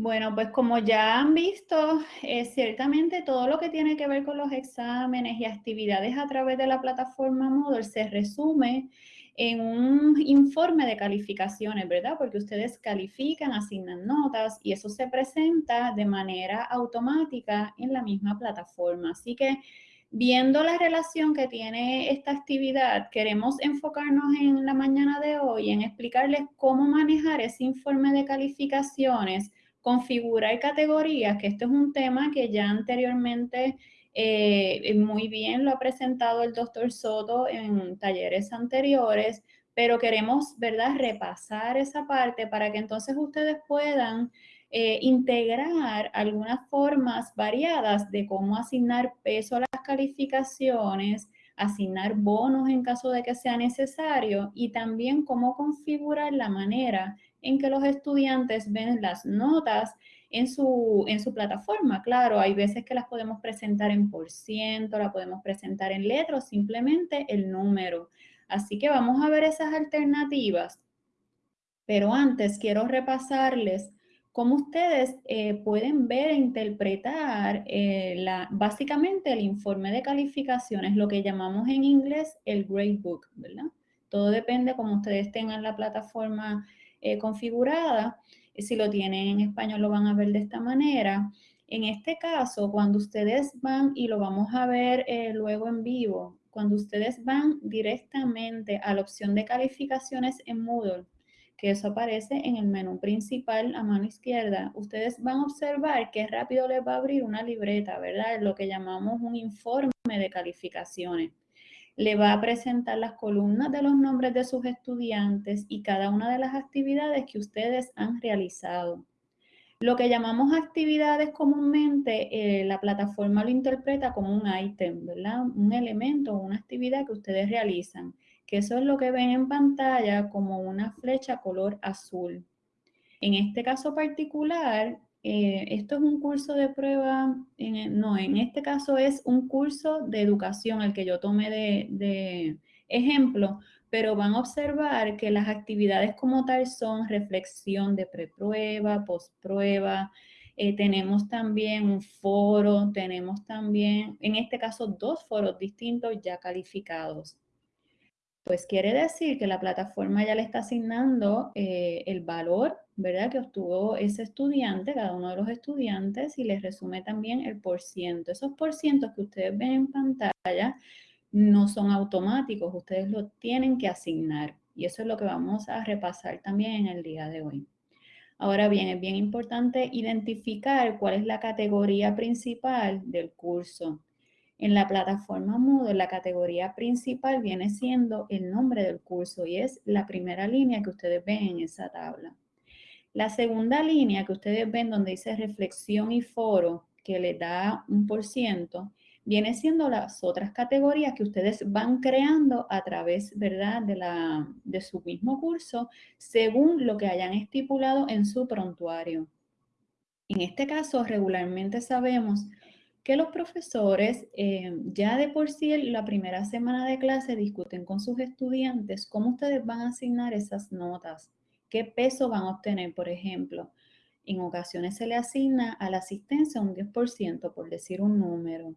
Bueno, pues como ya han visto, eh, ciertamente todo lo que tiene que ver con los exámenes y actividades a través de la plataforma Moodle se resume en un informe de calificaciones, ¿verdad? Porque ustedes califican, asignan notas y eso se presenta de manera automática en la misma plataforma. Así que viendo la relación que tiene esta actividad, queremos enfocarnos en la mañana de hoy en explicarles cómo manejar ese informe de calificaciones configurar categorías, que esto es un tema que ya anteriormente eh, muy bien lo ha presentado el doctor Soto en talleres anteriores, pero queremos, ¿verdad?, repasar esa parte para que entonces ustedes puedan eh, integrar algunas formas variadas de cómo asignar peso a las calificaciones, asignar bonos en caso de que sea necesario y también cómo configurar la manera en que los estudiantes ven las notas en su, en su plataforma. Claro, hay veces que las podemos presentar en por ciento, la podemos presentar en letras, simplemente el número. Así que vamos a ver esas alternativas. Pero antes quiero repasarles cómo ustedes eh, pueden ver e interpretar eh, la, básicamente el informe de calificaciones, lo que llamamos en inglés el gradebook, ¿verdad? Todo depende cómo ustedes tengan la plataforma eh, configurada. Si lo tienen en español lo van a ver de esta manera. En este caso, cuando ustedes van, y lo vamos a ver eh, luego en vivo, cuando ustedes van directamente a la opción de calificaciones en Moodle, que eso aparece en el menú principal a mano izquierda, ustedes van a observar que rápido les va a abrir una libreta, ¿verdad? Lo que llamamos un informe de calificaciones le va a presentar las columnas de los nombres de sus estudiantes y cada una de las actividades que ustedes han realizado. Lo que llamamos actividades comúnmente, eh, la plataforma lo interpreta como un ítem, ¿verdad? Un elemento una actividad que ustedes realizan, que eso es lo que ven en pantalla como una flecha color azul. En este caso particular, eh, esto es un curso de prueba, no, en este caso es un curso de educación, el que yo tomé de, ejemplo, pero van a observar que las actividades como tal son reflexión de preprueba, postprueba, eh, tenemos también un foro, tenemos también, en este caso, dos foros distintos ya calificados. Pues quiere decir que la plataforma ya le está asignando eh, el valor, ¿verdad? Que obtuvo ese estudiante, cada uno de los estudiantes, y les resume también el por ciento. Esos por cientos que ustedes ven en pantalla no son automáticos, ustedes lo tienen que asignar. Y eso es lo que vamos a repasar también en el día de hoy. Ahora bien, es bien importante identificar cuál es la categoría principal del curso. En la plataforma Moodle, la categoría principal viene siendo el nombre del curso y es la primera línea que ustedes ven en esa tabla. La segunda línea que ustedes ven donde dice reflexión y foro, que le da un por ciento, viene siendo las otras categorías que ustedes van creando a través, ¿verdad?, de, la, de su mismo curso, según lo que hayan estipulado en su prontuario. En este caso, regularmente sabemos que los profesores eh, ya de por sí la primera semana de clase discuten con sus estudiantes cómo ustedes van a asignar esas notas, qué peso van a obtener, por ejemplo. En ocasiones se le asigna a la asistencia un 10%, por decir un número.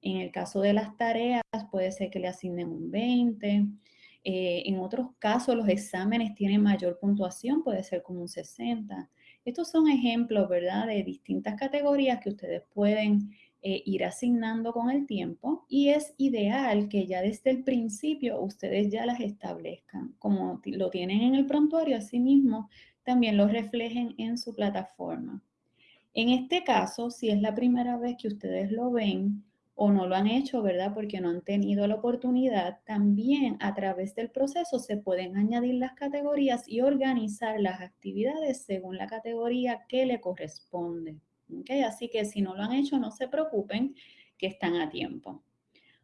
En el caso de las tareas, puede ser que le asignen un 20%. Eh, en otros casos, los exámenes tienen mayor puntuación, puede ser como un 60%. Estos son ejemplos, ¿verdad?, de distintas categorías que ustedes pueden eh, ir asignando con el tiempo y es ideal que ya desde el principio ustedes ya las establezcan. Como lo tienen en el prontuario, asimismo también lo reflejen en su plataforma. En este caso, si es la primera vez que ustedes lo ven o no lo han hecho, ¿verdad? Porque no han tenido la oportunidad, también a través del proceso se pueden añadir las categorías y organizar las actividades según la categoría que le corresponde. Así que si no lo han hecho, no se preocupen, que están a tiempo.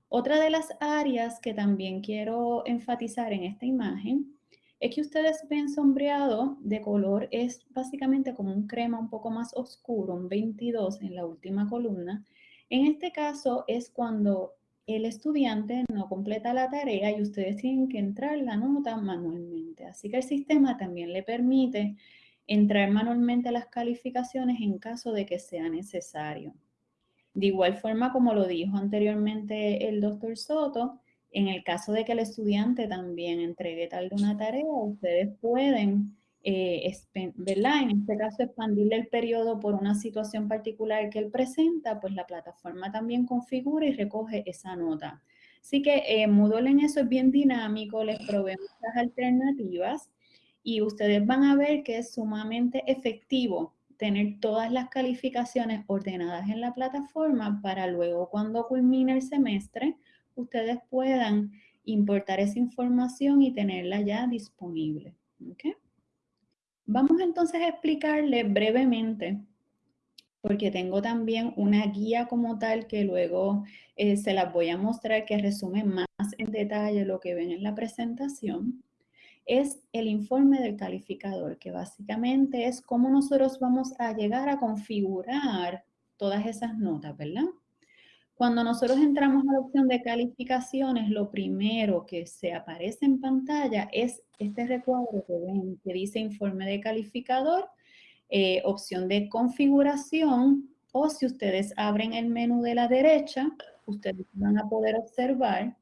Otra de las áreas que también quiero enfatizar en esta imagen es que ustedes ven sombreado de color, es básicamente como un crema un poco más oscuro, un 22 en la última columna. En este caso es cuando el estudiante no completa la tarea y ustedes tienen que entrar la nota manualmente. Así que el sistema también le permite entrar manualmente las calificaciones en caso de que sea necesario. De igual forma, como lo dijo anteriormente el doctor Soto, en el caso de que el estudiante también entregue tal de una tarea, ustedes pueden, eh, ¿verdad? En este caso, expandirle el periodo por una situación particular que él presenta, pues la plataforma también configura y recoge esa nota. Así que eh, Moodle en eso es bien dinámico, les provee muchas alternativas y ustedes van a ver que es sumamente efectivo tener todas las calificaciones ordenadas en la plataforma para luego cuando culmine el semestre, ustedes puedan importar esa información y tenerla ya disponible. Vamos entonces a explicarle brevemente, porque tengo también una guía como tal que luego eh, se las voy a mostrar que resume más en detalle lo que ven en la presentación es el informe del calificador, que básicamente es cómo nosotros vamos a llegar a configurar todas esas notas, ¿verdad? Cuando nosotros entramos a la opción de calificaciones, lo primero que se aparece en pantalla es este recuadro que ven, que dice informe de calificador, eh, opción de configuración, o si ustedes abren el menú de la derecha, ustedes van a poder observar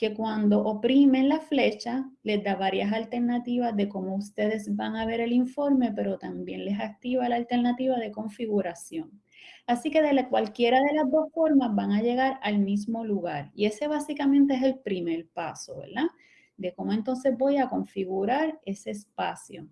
que cuando oprimen la flecha les da varias alternativas de cómo ustedes van a ver el informe, pero también les activa la alternativa de configuración. Así que de cualquiera de las dos formas van a llegar al mismo lugar. Y ese básicamente es el primer paso, ¿verdad? De cómo entonces voy a configurar ese espacio.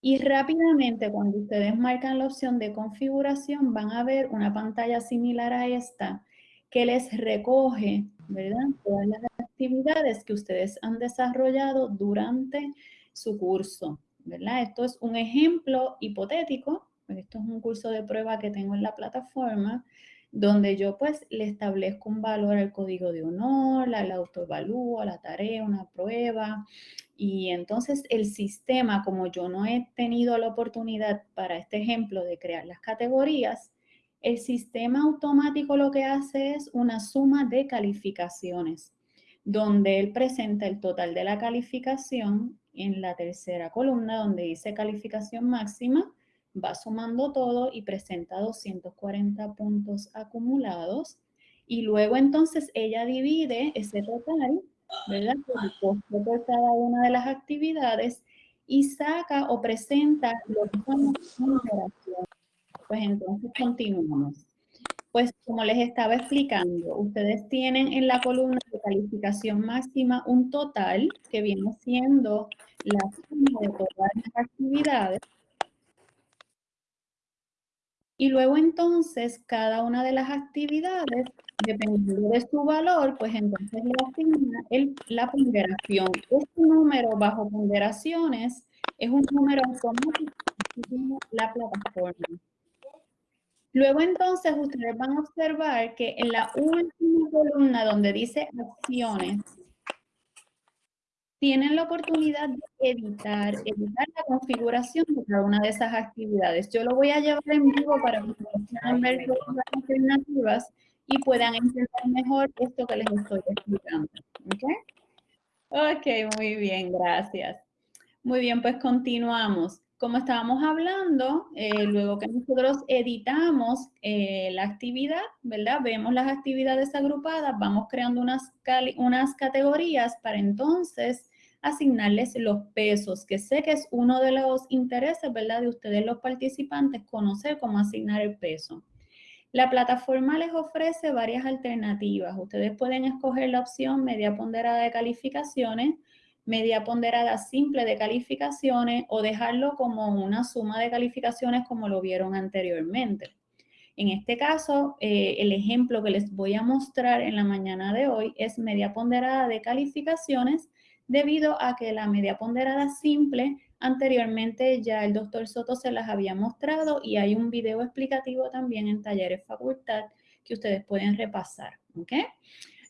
Y rápidamente, cuando ustedes marcan la opción de configuración, van a ver una pantalla similar a esta que les recoge ¿verdad? Todas las actividades que ustedes han desarrollado durante su curso, ¿verdad? Esto es un ejemplo hipotético, esto es un curso de prueba que tengo en la plataforma, donde yo pues le establezco un valor al código de honor, la autoevalúo, la tarea, una prueba, y entonces el sistema, como yo no he tenido la oportunidad para este ejemplo de crear las categorías, el sistema automático lo que hace es una suma de calificaciones, donde él presenta el total de la calificación en la tercera columna, donde dice calificación máxima, va sumando todo y presenta 240 puntos acumulados. Y luego entonces ella divide ese total, ¿verdad? Por cada una de las actividades y saca o presenta los números pues entonces continuamos. Pues como les estaba explicando, ustedes tienen en la columna de calificación máxima un total que viene siendo la suma de todas las actividades. Y luego entonces cada una de las actividades, dependiendo de su valor, pues entonces le asigna el, la ponderación. Este número bajo ponderaciones es un número automático que la plataforma. Luego entonces ustedes van a observar que en la última columna donde dice acciones, tienen la oportunidad de editar, editar la configuración de cada una de esas actividades. Yo lo voy a llevar en vivo para que puedan ver todas las alternativas y puedan entender mejor esto que les estoy explicando. ¿Ok? Ok, muy bien, gracias. Muy bien, pues continuamos como estábamos hablando, eh, luego que nosotros editamos eh, la actividad, ¿verdad? Vemos las actividades agrupadas, vamos creando unas, unas categorías para entonces asignarles los pesos, que sé que es uno de los intereses, ¿verdad? De ustedes los participantes, conocer cómo asignar el peso. La plataforma les ofrece varias alternativas. Ustedes pueden escoger la opción media ponderada de calificaciones, media ponderada simple de calificaciones o dejarlo como una suma de calificaciones como lo vieron anteriormente. En este caso, eh, el ejemplo que les voy a mostrar en la mañana de hoy es media ponderada de calificaciones debido a que la media ponderada simple anteriormente ya el doctor Soto se las había mostrado y hay un video explicativo también en Talleres Facultad que ustedes pueden repasar. ¿okay?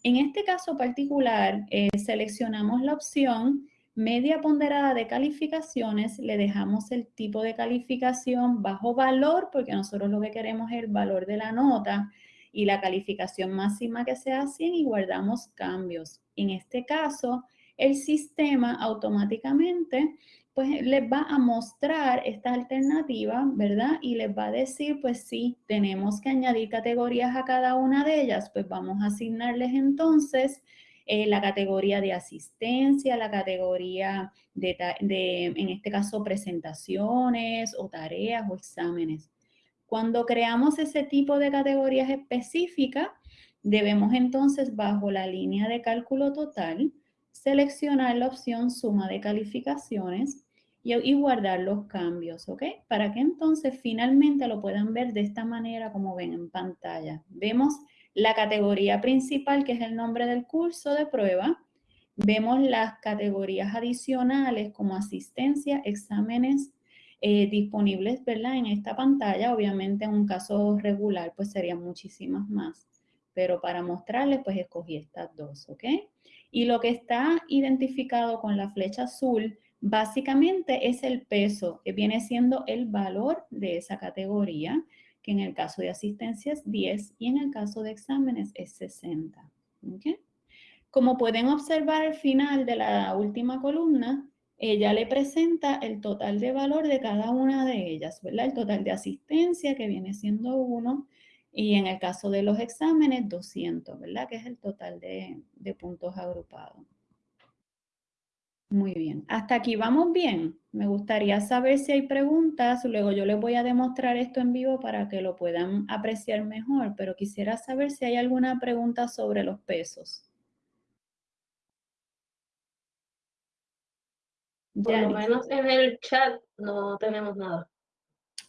En este caso particular, eh, seleccionamos la opción media ponderada de calificaciones, le dejamos el tipo de calificación bajo valor, porque nosotros lo que queremos es el valor de la nota y la calificación máxima que sea 100 y guardamos cambios. En este caso, el sistema automáticamente pues les va a mostrar esta alternativa, ¿verdad? Y les va a decir, pues sí, tenemos que añadir categorías a cada una de ellas, pues vamos a asignarles entonces eh, la categoría de asistencia, la categoría de, de, en este caso, presentaciones o tareas o exámenes. Cuando creamos ese tipo de categorías específicas, debemos entonces, bajo la línea de cálculo total, seleccionar la opción suma de calificaciones y, guardar los cambios, ¿ok? Para que entonces finalmente lo puedan ver de esta manera como ven en pantalla. Vemos la categoría principal, que es el nombre del curso de prueba. Vemos las categorías adicionales como asistencia, exámenes eh, disponibles, ¿verdad? En esta pantalla, obviamente en un caso regular, pues serían muchísimas más. Pero para mostrarles, pues escogí estas dos, ¿ok? Y lo que está identificado con la flecha azul Básicamente es el peso, que viene siendo el valor de esa categoría, que en el caso de asistencia es 10 y en el caso de exámenes es 60. Como pueden observar al final de la última columna, ella le presenta el total de valor de cada una de ellas, ¿verdad? El total de asistencia, que viene siendo 1, y en el caso de los exámenes, 200, ¿verdad? Que es el total de, de puntos agrupados. Muy bien. Hasta aquí vamos bien. Me gustaría saber si hay preguntas. Luego yo les voy a demostrar esto en vivo para que lo puedan apreciar mejor, pero quisiera saber si hay alguna pregunta sobre los pesos. Por lo menos en el chat no tenemos nada.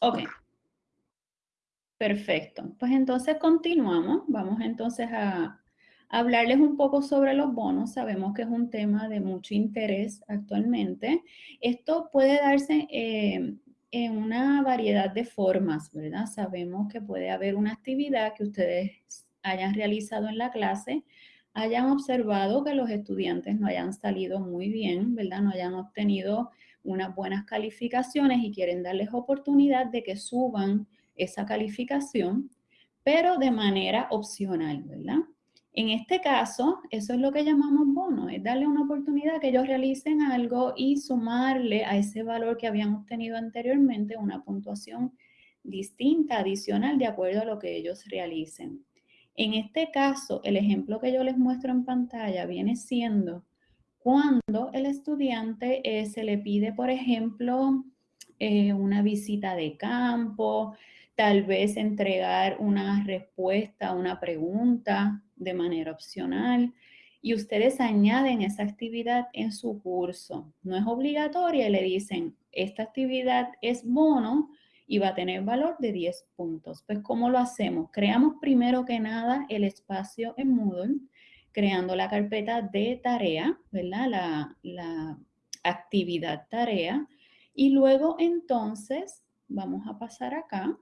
Ok. Perfecto. Pues entonces continuamos. Vamos entonces a, hablarles un poco sobre los bonos. Sabemos que es un tema de mucho interés actualmente. Esto puede darse eh, en una variedad de formas, ¿verdad? Sabemos que puede haber una actividad que ustedes hayan realizado en la clase, hayan observado que los estudiantes no hayan salido muy bien, ¿verdad? No hayan obtenido unas buenas calificaciones y quieren darles oportunidad de que suban esa calificación, pero de manera opcional, ¿verdad? En este caso, eso es lo que llamamos bono, es darle una oportunidad que ellos realicen algo y sumarle a ese valor que habían obtenido anteriormente una puntuación distinta, adicional, de acuerdo a lo que ellos realicen. En este caso, el ejemplo que yo les muestro en pantalla viene siendo cuando el estudiante eh, se le pide, por ejemplo, eh, una visita de campo, tal vez entregar una respuesta a una pregunta de manera opcional y ustedes añaden esa actividad en su curso. No es obligatoria y le dicen, esta actividad es bono y va a tener valor de 10 puntos. Pues, ¿cómo lo hacemos? Creamos primero que nada el espacio en Moodle, creando la carpeta de tarea, ¿verdad? La, la actividad tarea. Y luego, entonces, vamos a pasar acá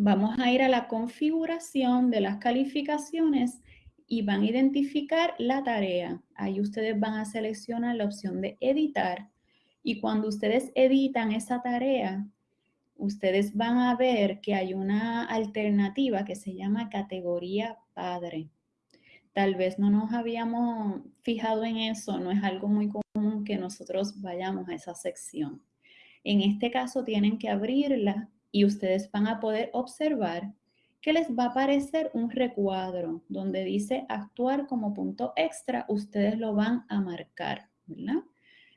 Vamos a ir a la configuración de las calificaciones y van a identificar la tarea. Ahí ustedes van a seleccionar la opción de editar y cuando ustedes editan esa tarea, ustedes van a ver que hay una alternativa que se llama categoría padre. Tal vez no nos habíamos fijado en eso, no es algo muy común que nosotros vayamos a esa sección. En este caso tienen que abrirla y ustedes van a poder observar que les va a aparecer un recuadro donde dice actuar como punto extra, ustedes lo van a marcar, ¿verdad?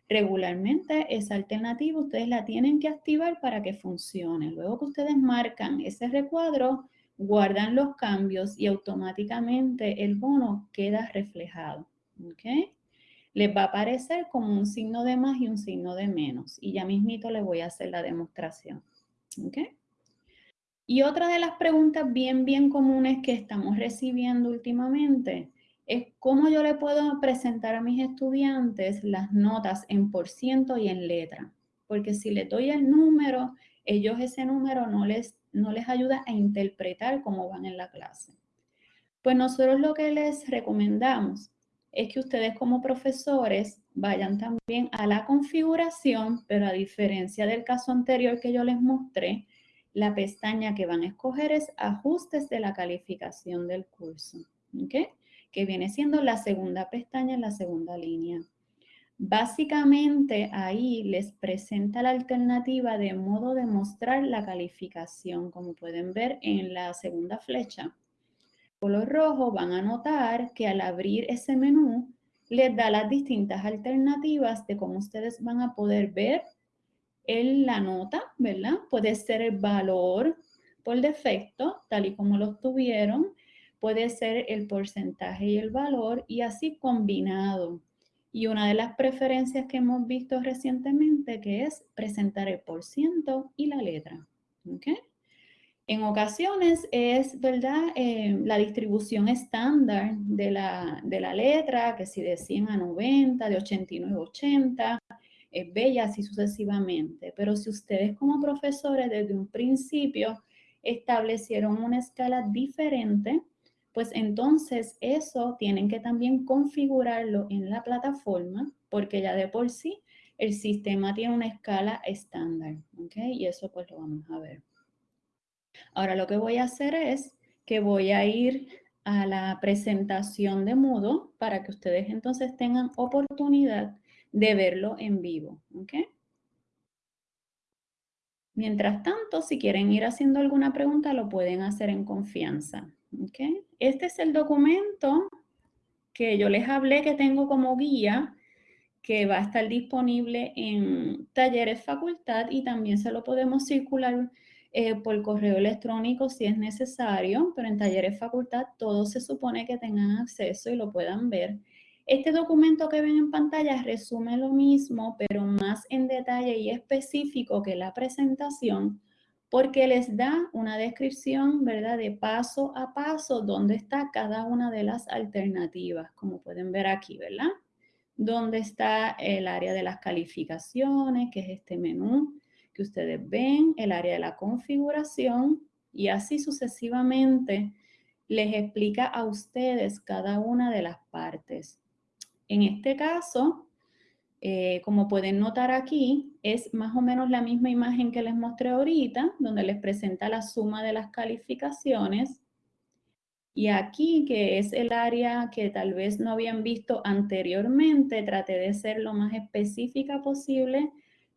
Regularmente esa alternativa ustedes la tienen que activar para que funcione. Luego que ustedes marcan ese recuadro, guardan los cambios y automáticamente el bono queda reflejado, ¿ok? Les va a aparecer como un signo de más y un signo de menos y ya mismito les voy a hacer la demostración. ¿Ok? Y otra de las preguntas bien, bien comunes que estamos recibiendo últimamente es cómo yo le puedo presentar a mis estudiantes las notas en por ciento y en letra. Porque si le doy el número, ellos ese número no les, no les ayuda a interpretar cómo van en la clase. Pues nosotros lo que les recomendamos es que ustedes como profesores vayan también a la configuración, pero a diferencia del caso anterior que yo les mostré, la pestaña que van a escoger es ajustes de la calificación del curso, ¿ok? Que viene siendo la segunda pestaña en la segunda línea. Básicamente ahí les presenta la alternativa de modo de mostrar la calificación, como pueden ver en la segunda flecha. Color rojo van a notar que al abrir ese menú les da las distintas alternativas de cómo ustedes van a poder ver en la nota, ¿verdad? Puede ser el valor por defecto, tal y como lo tuvieron, puede ser el porcentaje y el valor y así combinado. Y una de las preferencias que hemos visto recientemente que es presentar el por ciento y la letra. En ocasiones es, ¿verdad?, eh, la distribución estándar de la, de la letra, que si de 100 a 90, de 89 a 80, es bella así sucesivamente. Pero si ustedes como profesores desde un principio establecieron una escala diferente, pues entonces eso tienen que también configurarlo en la plataforma porque ya de por sí el sistema tiene una escala estándar, ¿ok? Y eso pues lo vamos a ver. Ahora lo que voy a hacer es que voy a ir a la presentación de Moodle para que ustedes entonces tengan oportunidad de verlo en vivo, ¿ok? Mientras tanto, si quieren ir haciendo alguna pregunta, lo pueden hacer en confianza. Okay. Este es el documento que yo les hablé que tengo como guía, que va a estar disponible en talleres facultad y también se lo podemos circular eh, por correo electrónico si es necesario, pero en talleres facultad todos se supone que tengan acceso y lo puedan ver. Este documento que ven en pantalla resume lo mismo, pero más en detalle y específico que la presentación, porque les da una descripción, ¿verdad?, de paso a paso dónde está cada una de las alternativas, como pueden ver aquí, ¿verdad? Dónde está el área de las calificaciones, que es este menú que ustedes ven, el área de la configuración y así sucesivamente les explica a ustedes cada una de las partes. En este caso, eh, como pueden notar aquí, es más o menos la misma imagen que les mostré ahorita, donde les presenta la suma de las calificaciones. Y aquí, que es el área que tal vez no habían visto anteriormente, traté de ser lo más específica posible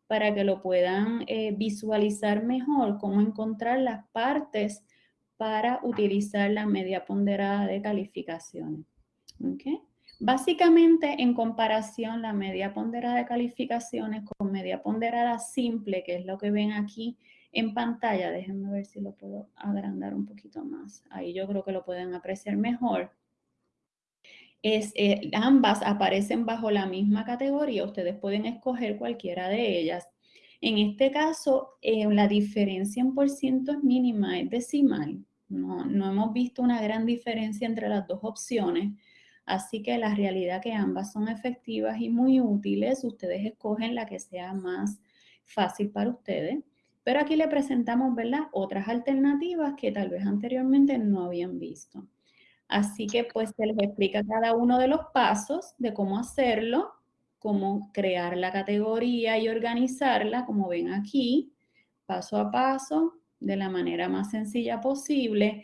para que lo puedan eh, visualizar mejor, cómo encontrar las partes para utilizar la media ponderada de calificaciones. ¿Okay? Básicamente, en comparación, la media ponderada de calificaciones con media ponderada simple, que es lo que ven aquí en pantalla, déjenme ver si lo puedo agrandar un poquito más. Ahí yo creo que lo pueden apreciar mejor. Es, eh, ambas aparecen bajo la misma categoría, ustedes pueden escoger cualquiera de ellas. En este caso, eh, la diferencia en por mínima, es decimal. No, no hemos visto una gran diferencia entre las dos opciones. Así que la realidad que ambas son efectivas y muy útiles, ustedes escogen la que sea más fácil para ustedes. Pero aquí le presentamos, ¿verdad? Otras alternativas que tal vez anteriormente no habían visto. Así que pues se les explica cada uno de los pasos de cómo hacerlo, cómo crear la categoría y organizarla, como ven aquí, paso a paso, de la manera más sencilla posible.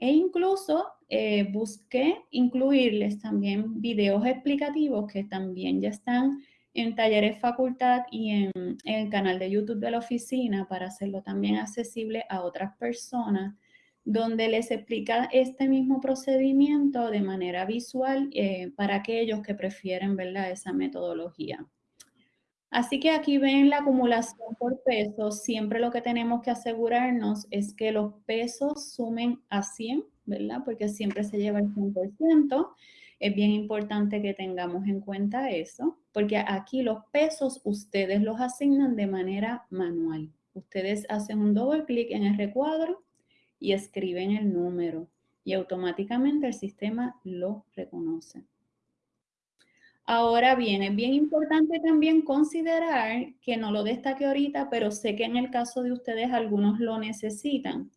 E incluso eh, busqué incluirles también videos explicativos que también ya están en talleres facultad y en, el canal de YouTube de la oficina para hacerlo también accesible a otras personas, donde les explica este mismo procedimiento de manera visual eh, para aquellos que prefieren ¿verdad? esa metodología. Así que aquí ven la acumulación por pesos. Siempre lo que tenemos que asegurarnos es que los pesos sumen a 100, ¿verdad? Porque siempre se lleva el 100%. Es bien importante que tengamos en cuenta eso, porque aquí los pesos ustedes los asignan de manera manual. Ustedes hacen un doble clic en el recuadro y escriben el número y automáticamente el sistema lo reconoce. Ahora bien, es bien importante también considerar que no lo destaque ahorita, pero sé que en el caso de ustedes algunos lo necesitan.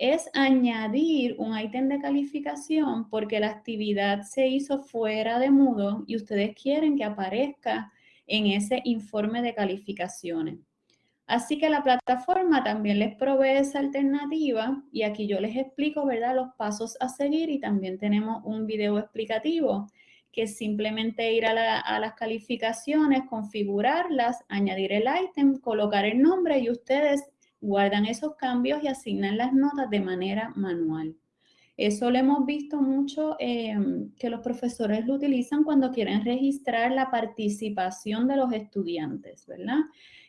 Es añadir un ítem de calificación porque la actividad se hizo fuera de Moodle y ustedes quieren que aparezca en ese informe de calificaciones. Así que la plataforma también les provee esa alternativa y aquí yo les explico, ¿verdad?, los pasos a seguir y también tenemos un video explicativo que es simplemente ir a, a, las calificaciones, configurarlas, añadir el ítem, colocar el nombre y ustedes guardan esos cambios y asignan las notas de manera manual. Eso lo hemos visto mucho em, que los profesores lo utilizan cuando quieren registrar la participación de los estudiantes, ¿verdad?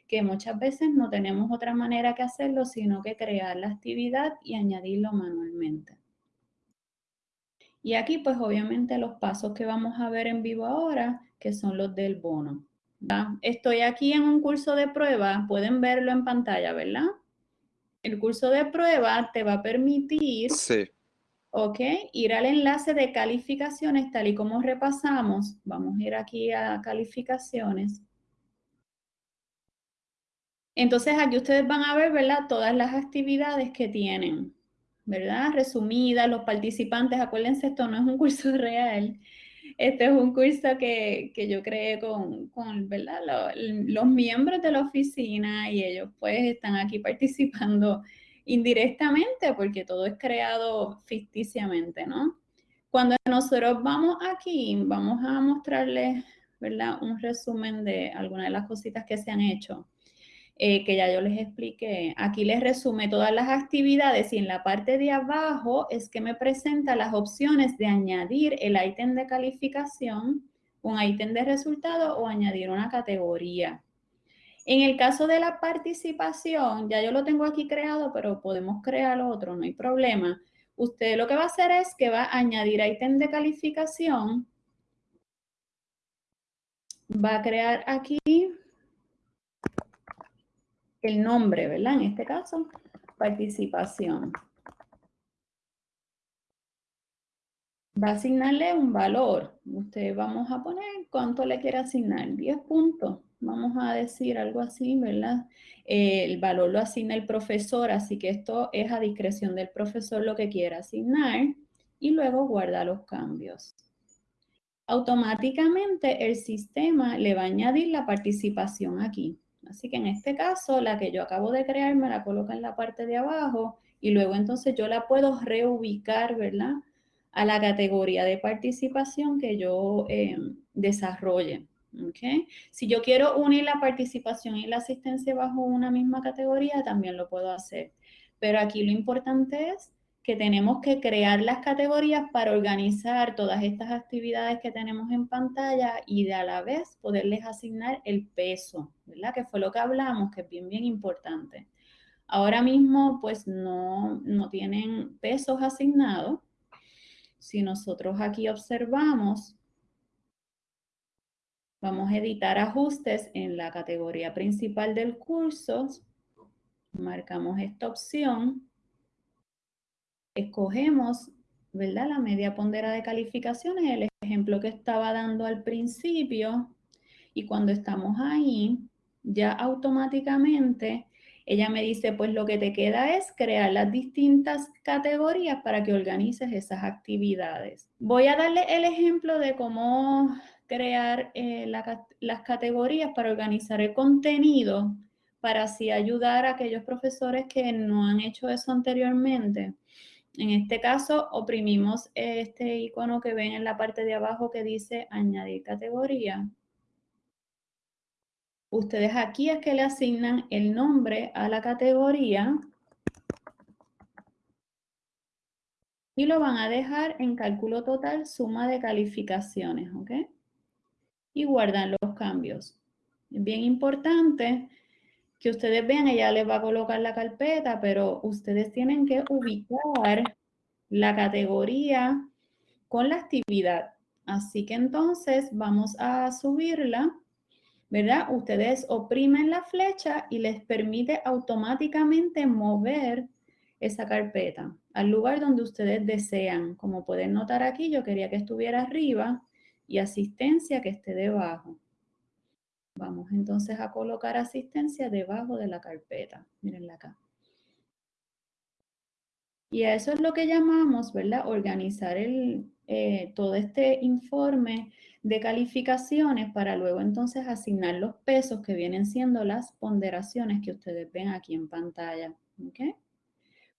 Que muchas veces no tenemos otra manera que hacerlo, sino que crear la actividad y añadirlo manualmente. Y aquí, pues obviamente los pasos que vamos a ver en vivo ahora, que son los del bono. Estoy aquí en un curso de prueba, pueden verlo en pantalla, ¿verdad? El curso de prueba te va a permitir sí. ¿ok? Ir al enlace de calificaciones, tal y como repasamos. Vamos a ir aquí a calificaciones. Entonces, aquí ustedes van a ver, ¿verdad? Todas las actividades que tienen, ¿verdad? Resumidas, los participantes. Acuérdense, esto no es un curso real. Este es un curso que, yo creé con, con ¿verdad? Los, los miembros de la oficina y ellos pues están aquí participando indirectamente porque todo es creado ficticiamente, ¿no? Cuando nosotros vamos aquí, vamos a mostrarles, ¿verdad? Un resumen de algunas de las cositas que se han hecho, eh, que ya yo les expliqué. Aquí les resume todas las actividades y en la parte de abajo es que me presenta las opciones de añadir el ítem de calificación, un ítem de resultado o añadir una categoría. En el caso de la participación, ya yo lo tengo aquí creado, pero podemos crear otro, no hay problema. Usted lo que va a hacer es que va a añadir ítem de calificación. Va a crear aquí el nombre, ¿verdad? En este caso, participación. Va a asignarle un valor. Usted vamos a poner cuánto le quiere asignar, 10 puntos vamos a decir algo así, ¿verdad? Eh, el valor lo asigna el profesor, así que esto es a discreción del profesor lo que quiera asignar y luego guarda los cambios. Automáticamente el sistema le va a añadir la participación aquí. Así que en este caso, la que yo acabo de crear me la coloca en la parte de abajo y luego entonces yo la puedo reubicar, ¿verdad? A la categoría de participación que yo eh, desarrolle. Okay. Si yo quiero unir la participación y la asistencia bajo una misma categoría, también lo puedo hacer. Pero aquí lo importante es que tenemos que crear las categorías para organizar todas estas actividades que tenemos en pantalla y de a la vez poderles asignar el peso, ¿verdad? Que fue lo que hablamos, que es bien, bien importante. Ahora mismo, pues no, no tienen pesos asignados. Si nosotros aquí observamos, Vamos a editar ajustes en la categoría principal del curso. Marcamos esta opción. Escogemos, ¿verdad? La media pondera de calificaciones, el ejemplo que estaba dando al principio. Y cuando estamos ahí, ya automáticamente ella me dice, pues lo que te queda es crear las distintas categorías para que organices esas actividades. Voy a darle el ejemplo de cómo crear eh, las categorías para organizar el contenido, para así ayudar a aquellos profesores que no han hecho eso anteriormente. En este caso, oprimimos este icono que ven en la parte de abajo que dice añadir categoría. Ustedes aquí es que le asignan el nombre a la categoría y lo van a dejar en cálculo total suma de calificaciones, ¿ok? y guardan los cambios. Bien importante que ustedes vean, ella les va a colocar la carpeta, pero ustedes tienen que ubicar la categoría con la actividad. Así que entonces vamos a subirla, ¿verdad? Ustedes oprimen la flecha y les permite automáticamente mover esa carpeta al lugar donde ustedes desean. Como pueden notar aquí, yo quería que estuviera arriba, y asistencia que esté debajo. Vamos entonces a colocar asistencia debajo de la carpeta. Mírenla acá. Y a eso es lo que llamamos, ¿verdad? Organizar el, eh, todo este informe de calificaciones para luego entonces asignar los pesos que vienen siendo las ponderaciones que ustedes ven aquí en pantalla. ¿Ok?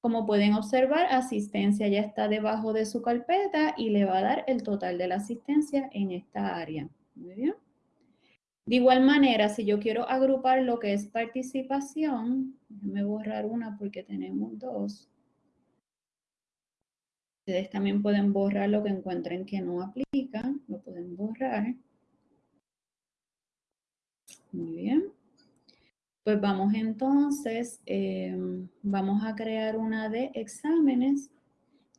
Como pueden observar, asistencia ya está debajo de su carpeta y le va a dar el total de la asistencia en esta área. Muy bien. De igual manera, si yo quiero agrupar lo que es participación, déjenme borrar una porque tenemos dos. Ustedes también pueden borrar lo que encuentren que no aplica, lo pueden borrar. Muy bien. Pues vamos entonces, em, vamos a crear una de exámenes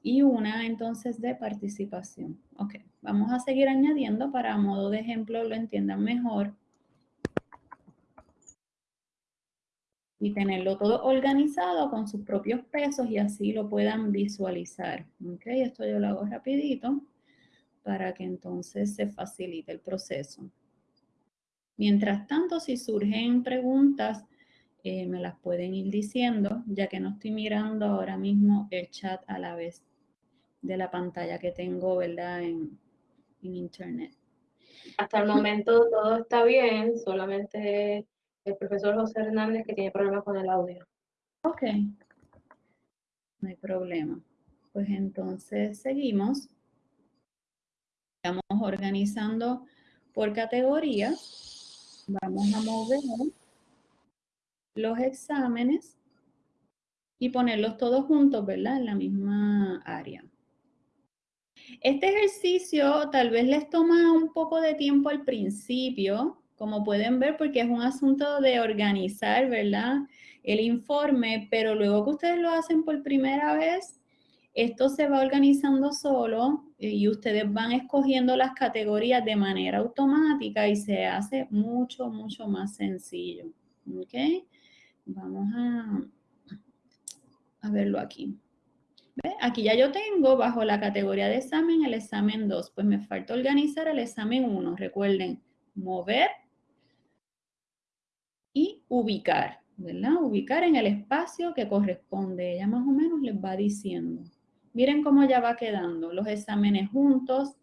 y una entonces de participación. Ok, vamos a seguir añadiendo para modo de ejemplo lo entiendan mejor. Y tenerlo todo organizado con sus propios pesos y así lo puedan visualizar. Ok, esto yo lo hago rapidito para que entonces se facilite el proceso. Mientras tanto, si surgen preguntas, eh, me las pueden ir diciendo, ya que no estoy mirando ahora mismo el chat a la vez de la pantalla que tengo, ¿verdad?, en, internet. Hasta el momento todo está bien, solamente el profesor José Hernández que tiene problemas con el audio. Ok, no hay problema. Pues entonces seguimos. Estamos organizando por categorías. Vamos a mover los exámenes y ponerlos todos juntos, ¿verdad? En la misma área. Este ejercicio tal vez les toma un poco de tiempo al principio, como pueden ver, porque es un asunto de organizar, ¿verdad? El informe, pero luego que ustedes lo hacen por primera vez, esto se va organizando solo y ustedes van escogiendo las categorías de manera automática y se hace mucho, mucho más sencillo. ¿Ok? Vamos a verlo aquí. Aquí ya yo tengo bajo la categoría de examen el examen 2. Pues me falta organizar el examen 1. Recuerden, mover y ubicar. ¿verdad? Ubicar en el espacio que corresponde. Ella más o menos les va diciendo. Miren cómo ya va quedando. Los exámenes juntos.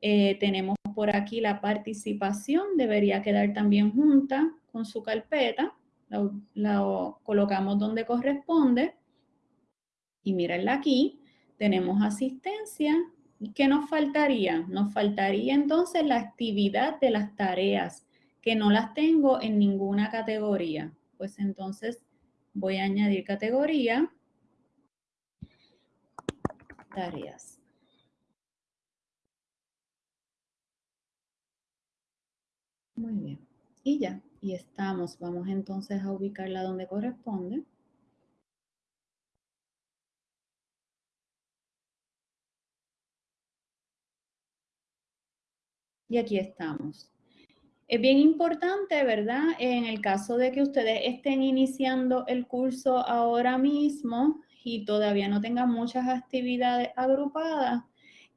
Eh, tenemos por aquí la participación. Debería quedar también junta con su carpeta. La, colocamos donde corresponde. Y mírenla aquí. Tenemos asistencia. ¿Y qué nos faltaría? Nos faltaría entonces la actividad de las tareas, que no las tengo en ninguna categoría. Pues entonces voy a añadir categoría tareas. Muy bien. Y ya, y estamos. Vamos entonces a ubicarla donde corresponde. Y aquí estamos. Es bien importante, ¿verdad? En el caso de que ustedes estén iniciando el curso ahora mismo y todavía no tengan muchas actividades agrupadas,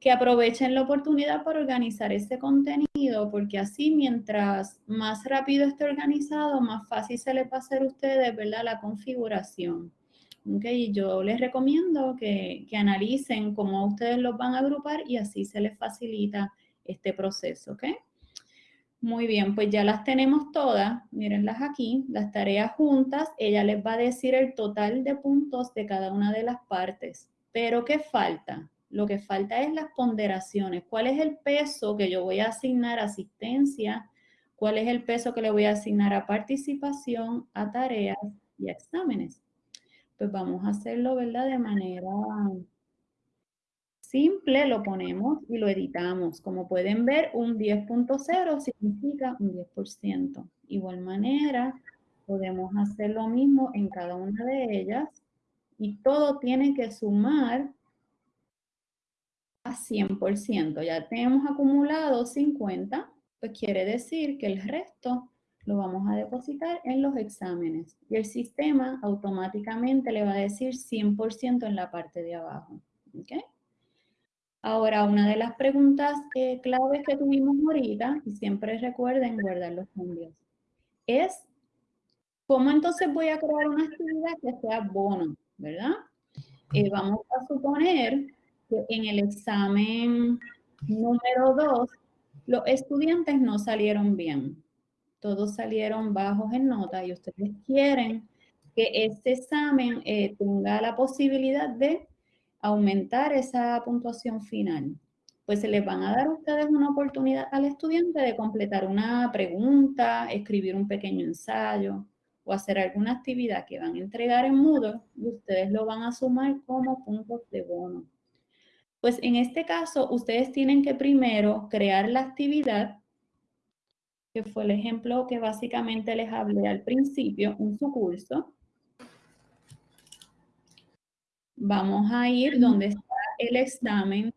que aprovechen la oportunidad para organizar ese contenido, porque así mientras más rápido esté organizado, más fácil se les va a hacer a ustedes, ¿verdad? La configuración. Okay, yo les recomiendo que, que analicen cómo ustedes los van a agrupar y así se les facilita este proceso, ¿ok? Muy bien, pues ya las tenemos todas, mírenlas aquí, las tareas juntas, ella les va a decir el total de puntos de cada una de las partes. Pero, ¿qué falta? Lo que falta es las ponderaciones. ¿Cuál es el peso que yo voy a asignar a asistencia? ¿Cuál es el peso que le voy a asignar a participación, a tareas y a exámenes? Pues vamos a hacerlo, ¿verdad? De manera simple lo ponemos y lo editamos. Como pueden ver, un 10.0 significa un 10%. Igual manera, podemos hacer lo mismo en cada una de ellas y todo tiene que sumar a 100%. Ya tenemos acumulado 50, pues quiere decir que el resto lo vamos a depositar en los exámenes. Y el sistema automáticamente le va a decir 100% en la parte de abajo. ¿Ok? Ahora, una de las preguntas eh, claves que tuvimos ahorita, y siempre recuerden guardar los cambios, es ¿cómo entonces voy a crear una actividad que sea bono, verdad? Eh, vamos a suponer que en el examen número 2, los estudiantes no salieron bien. Todos salieron bajos en nota y ustedes quieren que este examen eh, tenga la posibilidad de aumentar esa puntuación final. Pues se les van a dar a ustedes una oportunidad al estudiante de completar una pregunta, escribir un pequeño ensayo o hacer alguna actividad que van a entregar en Moodle y ustedes lo van a sumar como puntos de bono. Pues en este caso, ustedes tienen que primero crear la actividad, que fue el ejemplo que básicamente les hablé al principio en su curso. Vamos a ir donde está el examen.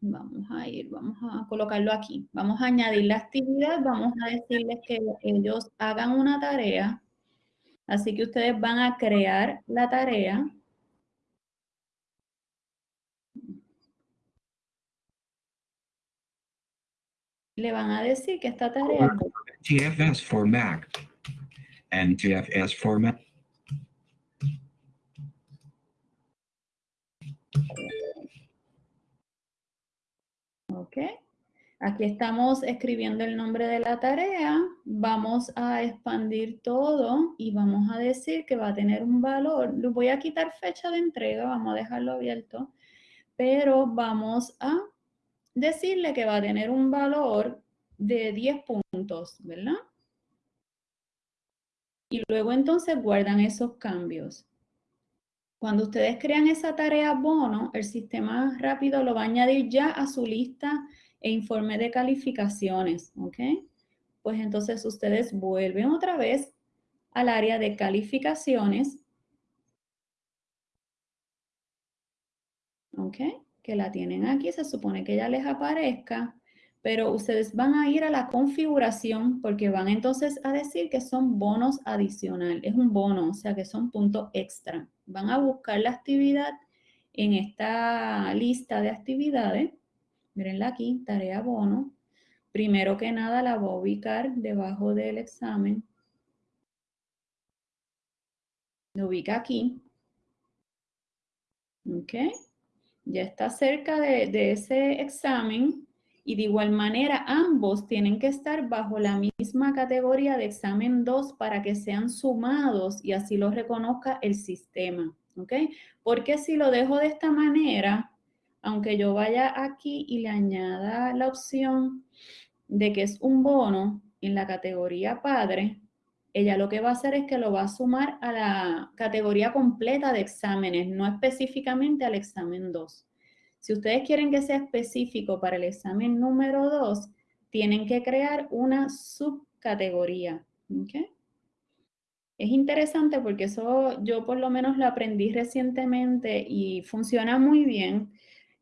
Vamos a ir, vamos a colocarlo aquí. Vamos a añadir la actividad, vamos a decirles que ellos hagan una tarea. Así que ustedes van a crear la tarea. Le van a decir que esta tarea... GFS for Mac and Ok. Aquí estamos escribiendo el nombre de la tarea. Vamos a expandir todo y vamos a decir que va a tener un valor. Voy a quitar fecha de entrega, vamos a dejarlo abierto. Pero vamos a decirle que va a tener un valor de 10 puntos, ¿verdad? Y luego entonces guardan esos cambios. Cuando ustedes crean esa tarea bono, el sistema rápido lo va a añadir ya a su lista e informe de calificaciones, ¿ok? Pues entonces ustedes vuelven otra vez al área de calificaciones, ¿ok? Que la tienen aquí, se supone que ya les aparezca pero ustedes van a ir a la configuración porque van entonces a decir que son bonos adicional. Es un bono, o sea que son puntos extra. Van a buscar la actividad en esta lista de actividades. Mirenla aquí, tarea bono. Primero que nada la voy a ubicar debajo del examen. Lo ubica aquí. ¿Ok? Ya está cerca de, de ese examen y de igual manera ambos tienen que estar bajo la misma categoría de examen 2 para que sean sumados y así lo reconozca el sistema, ¿ok? Porque si lo dejo de esta manera, aunque yo vaya aquí y le añada la opción de que es un bono en la categoría padre, ella lo que va a hacer es que lo va a sumar a la categoría completa de exámenes, no específicamente al examen 2. Si ustedes quieren que sea específico para el examen número 2, tienen que crear una subcategoría. Es interesante porque eso yo por lo menos lo aprendí recientemente y funciona muy bien.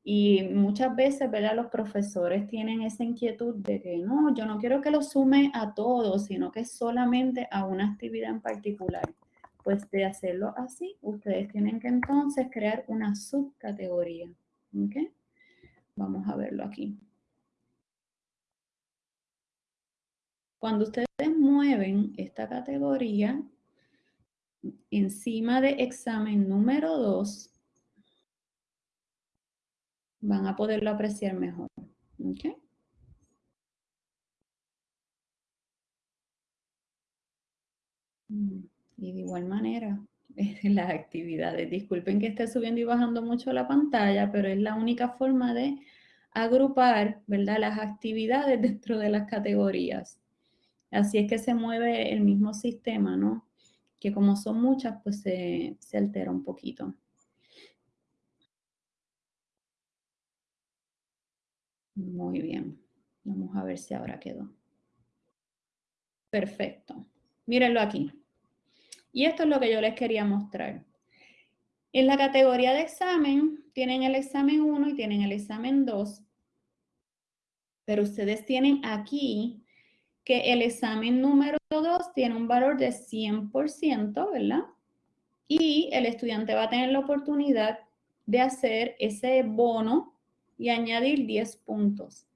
Y muchas veces, ¿verdad? Los profesores tienen esa inquietud de que no, yo no quiero que lo sume a todos, sino que solamente a una actividad en particular. Pues de hacerlo así, ustedes tienen que entonces crear una subcategoría. ¿Ok? Vamos a verlo aquí. Cuando ustedes mueven esta categoría encima de examen número 2, van a poderlo apreciar mejor. ¿Ok? Mm, y de igual manera, las actividades. Disculpen que esté subiendo y bajando mucho la pantalla, pero es la única forma de agrupar, ¿verdad? Las actividades dentro de las categorías. Así es que se mueve el mismo sistema, ¿no? Que como son muchas, pues se, se altera un poquito. Muy bien. Vamos a ver si ahora quedó. Perfecto. Mírenlo aquí. Y esto es lo que yo les quería mostrar. En la categoría de examen, tienen el examen 1 y tienen el examen 2. Pero ustedes tienen aquí que el examen número 2 tiene un valor de 100%, ¿verdad? Y el estudiante va a tener la oportunidad de hacer ese bono y añadir 10 puntos.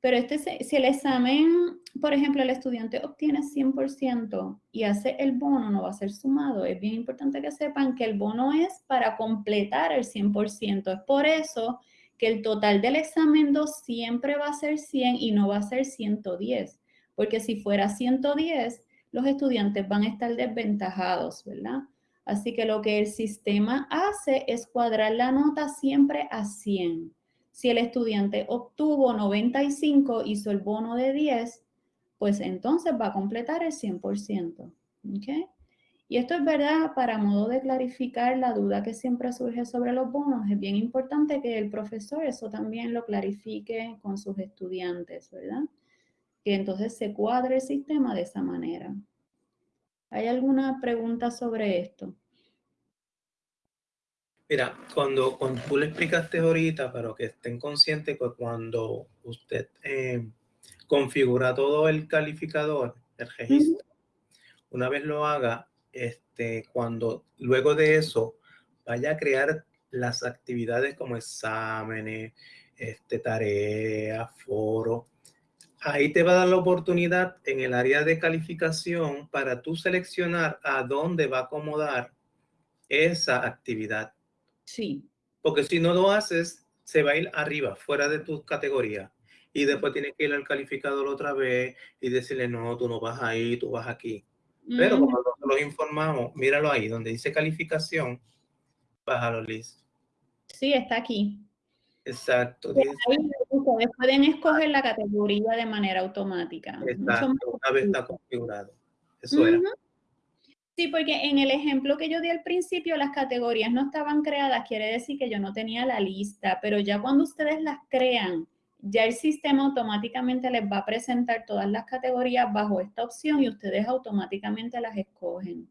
Pero este, si el examen, por ejemplo, el estudiante obtiene 100% y hace el bono, no va a ser sumado. Es bien importante que sepan que el bono es para completar el 100%. Es por eso que el total del examen 2 siempre va a ser 100 y no va a ser 110. Porque si fuera 110, los estudiantes van a estar desventajados, ¿verdad? Así que lo que el sistema hace es cuadrar la nota siempre a 100. Si el estudiante obtuvo 95, hizo el bono de 10, pues entonces va a completar el 100%. ¿ok? Y esto es verdad, para modo de clarificar la duda que siempre surge sobre los bonos, es bien importante que el profesor eso también lo clarifique con sus estudiantes, ¿verdad? Que entonces se cuadre el sistema de esa manera. ¿Hay alguna pregunta sobre esto? Mira, cuando, tú le explicaste ahorita, pero que estén conscientes que cuando usted eh, configura todo el calificador, el registro, una vez lo haga, este, cuando luego de eso vaya a crear las actividades como exámenes, este, tareas, foro, ahí te va a dar la oportunidad en el área de calificación para tú seleccionar a dónde va a acomodar esa actividad. Sí. Porque si no lo haces, se va a ir arriba, fuera de tu categoría. Y después tienes que ir al calificador otra vez y decirle, no, tú no vas ahí, tú vas aquí. Pero como los informamos, míralo ahí, donde dice calificación, bájalo, Liz. Sí, está aquí. Exacto. ustedes pueden escoger la categoría de manera automática. Exacto, una vez está configurado. Eso era. Sí, porque en el ejemplo que yo di al principio, las categorías no estaban creadas, quiere decir que yo no tenía la lista, pero ya cuando ustedes las crean, ya el sistema automáticamente les va a presentar todas las categorías bajo esta opción y ustedes automáticamente las escogen.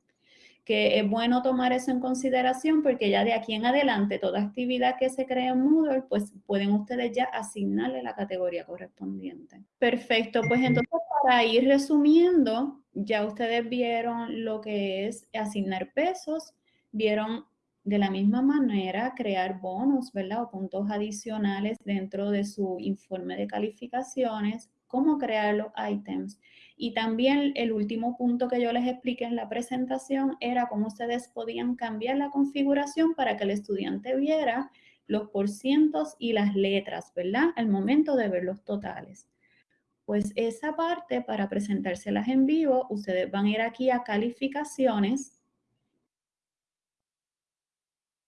Que es bueno tomar eso en consideración porque ya de aquí en adelante toda actividad que se cree en Moodle, pues pueden ustedes ya asignarle la categoría correspondiente. Perfecto, pues entonces para ir resumiendo, ya ustedes vieron lo que es asignar pesos, vieron de la misma manera, crear bonos, ¿verdad? O puntos adicionales dentro de su informe de calificaciones, cómo crear los ítems. Y también el último punto que yo les expliqué en la presentación era cómo ustedes podían cambiar la configuración para que el estudiante viera los porcientos y las letras, ¿verdad? Al momento de ver los totales. Pues esa parte, para presentárselas en vivo, ustedes van a ir aquí a calificaciones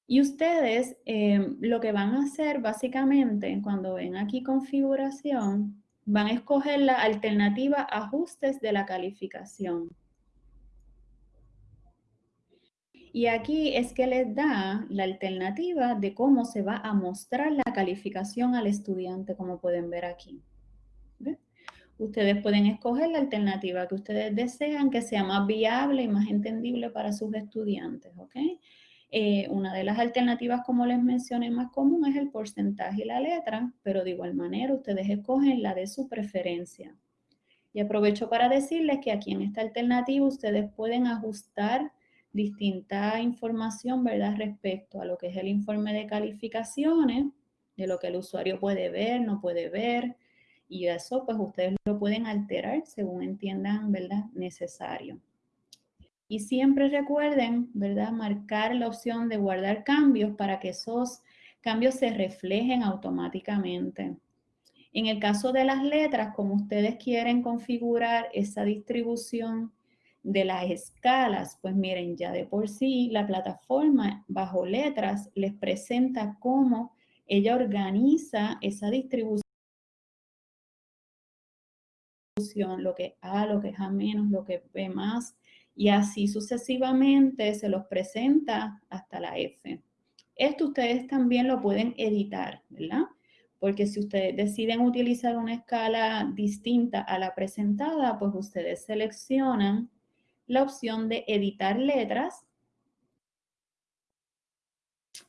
y ustedes em, lo que van a hacer básicamente cuando ven aquí configuración, van a escoger la alternativa ajustes de la calificación. Y aquí es que les da la alternativa de cómo se va a mostrar la calificación al estudiante, como pueden ver aquí. Ustedes pueden escoger la alternativa que ustedes desean que sea más viable y más entendible para sus estudiantes, ¿ok? Eh, una de las alternativas, como les mencioné, más común es el porcentaje y la letra, pero de igual manera ustedes escogen la de su preferencia. Y aprovecho para decirles que aquí en esta alternativa ustedes pueden ajustar distinta información, ¿verdad? Respecto a lo que es el informe de calificaciones, de lo que el usuario puede ver, no puede ver, y eso pues ustedes lo pueden alterar según entiendan, ¿verdad? Necesario. Y siempre recuerden, ¿verdad? Marcar la opción de guardar cambios para que esos cambios se reflejen automáticamente. En el caso de las letras, como ustedes quieren configurar esa distribución de las escalas, pues miren, ya de por sí la plataforma bajo letras les presenta cómo ella organiza esa distribución, lo que A, lo que es A menos, lo que B más, y así sucesivamente se los presenta hasta la F. Esto ustedes también lo pueden editar, ¿verdad? Porque si ustedes deciden utilizar una escala distinta a la presentada, pues ustedes seleccionan la opción de editar letras.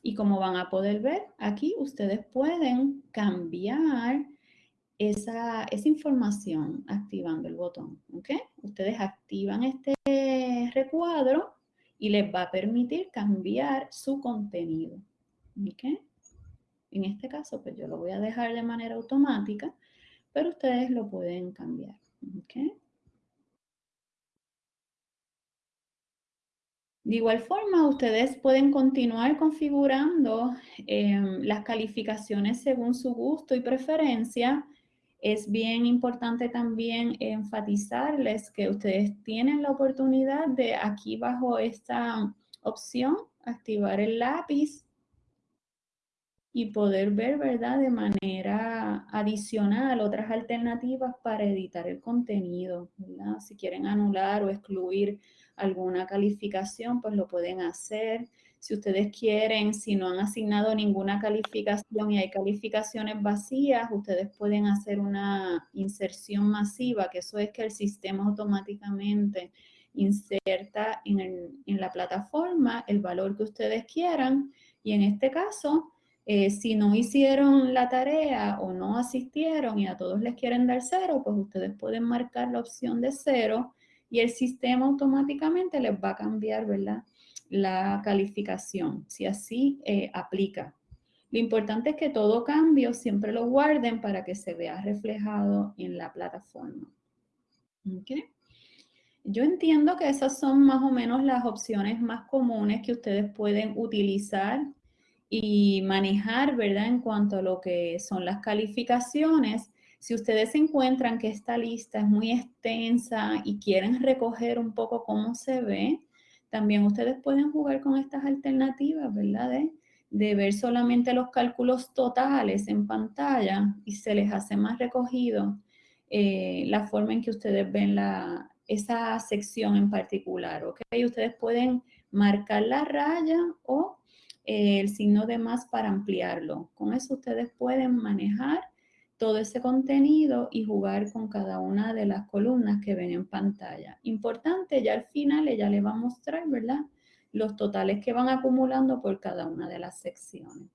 Y como van a poder ver, aquí ustedes pueden cambiar esa, información activando el botón. ¿ok? Ustedes activan este recuadro y les va a permitir cambiar su contenido. ¿ok? En este caso, pues yo lo voy a dejar de manera automática, pero ustedes lo pueden cambiar. ¿ok? De igual forma, ustedes pueden continuar configurando em, las calificaciones según su gusto y preferencia Es bien importante también enfatizarles que ustedes tienen la oportunidad de aquí bajo esta opción activar el lápiz y poder ver, ¿verdad? De manera adicional otras alternativas para editar el contenido, ¿verdad? Si quieren anular o excluir alguna calificación, pues lo pueden hacer. Si ustedes quieren, si no han asignado ninguna calificación y hay calificaciones vacías, ustedes pueden hacer una inserción masiva, que eso es que el sistema automáticamente inserta en, en la plataforma el valor que ustedes quieran y en este caso eh, si no hicieron la tarea o no asistieron y a todos les quieren dar cero, pues ustedes pueden marcar la opción de cero y el sistema automáticamente les va a cambiar, ¿verdad? La calificación, si así eh, aplica. Lo importante es que todo cambio siempre lo guarden para que se vea reflejado en la plataforma. Yo entiendo que esas son más o menos las opciones más comunes que ustedes pueden utilizar y manejar, ¿verdad? En cuanto a lo que son las calificaciones, si ustedes encuentran que esta lista es muy extensa y quieren recoger un poco cómo se ve, también ustedes pueden jugar con estas alternativas, ¿verdad? De, ver solamente los cálculos totales en pantalla y se les hace más recogido eh, la forma en que ustedes ven la, esa sección en particular, ¿ok? Ustedes pueden marcar la raya o el signo de más para ampliarlo. Con eso ustedes pueden manejar todo ese contenido y jugar con cada una de las columnas que ven en pantalla. Importante, ya al final ella le va a mostrar, ¿verdad? Los totales que van acumulando por cada una de las secciones.